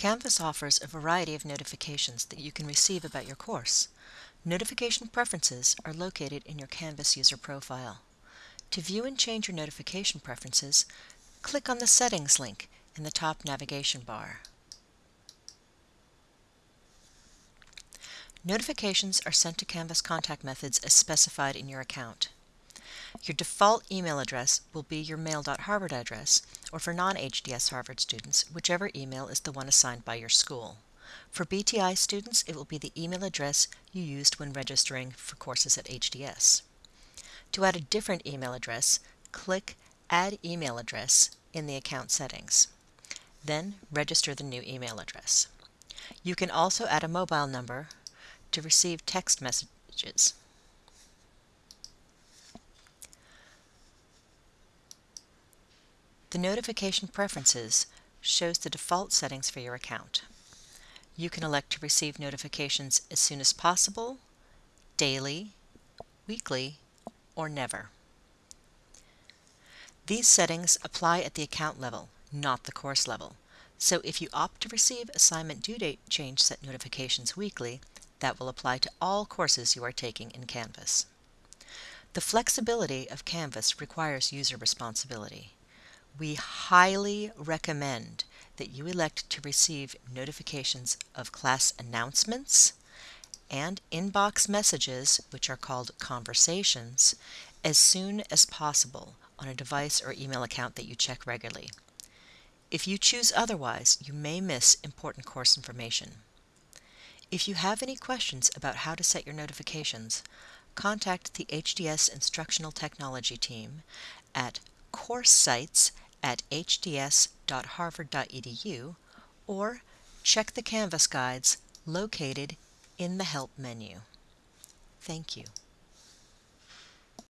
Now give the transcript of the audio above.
Canvas offers a variety of notifications that you can receive about your course. Notification preferences are located in your Canvas user profile. To view and change your notification preferences, click on the Settings link in the top navigation bar. Notifications are sent to Canvas contact methods as specified in your account. Your default email address will be your mail.harvard address, or for non-HDS Harvard students, whichever email is the one assigned by your school. For BTI students, it will be the email address you used when registering for courses at HDS. To add a different email address, click Add Email Address in the account settings. Then register the new email address. You can also add a mobile number to receive text messages. The Notification Preferences shows the default settings for your account. You can elect to receive notifications as soon as possible, daily, weekly, or never. These settings apply at the account level, not the course level. So if you opt to receive assignment due date change set notifications weekly, that will apply to all courses you are taking in Canvas. The flexibility of Canvas requires user responsibility. We highly recommend that you elect to receive notifications of class announcements and inbox messages, which are called conversations, as soon as possible on a device or email account that you check regularly. If you choose otherwise, you may miss important course information. If you have any questions about how to set your notifications, contact the HDS Instructional Technology team at coursesites at hds.harvard.edu or check the Canvas guides located in the Help menu. Thank you.